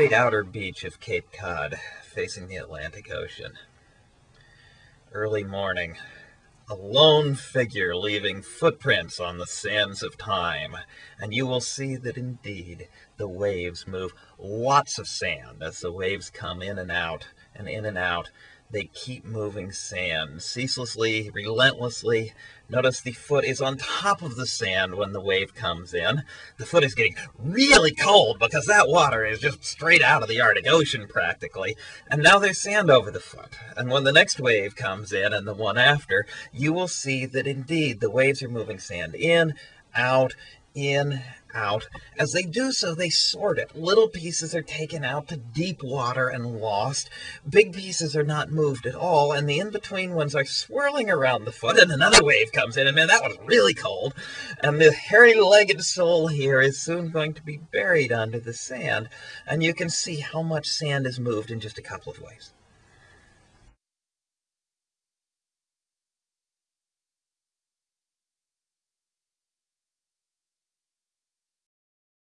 great outer beach of Cape Cod, facing the Atlantic Ocean. Early morning, a lone figure leaving footprints on the sands of time, and you will see that indeed the waves move lots of sand as the waves come in and out and in and out they keep moving sand ceaselessly, relentlessly. Notice the foot is on top of the sand when the wave comes in. The foot is getting really cold because that water is just straight out of the Arctic Ocean practically. And now there's sand over the foot. And when the next wave comes in and the one after, you will see that indeed the waves are moving sand in, out, in, out. As they do so, they sort it. Little pieces are taken out to deep water and lost. Big pieces are not moved at all, and the in-between ones are swirling around the foot, and another wave comes in, and man, that was really cold. And the hairy-legged sole here is soon going to be buried under the sand, and you can see how much sand is moved in just a couple of waves.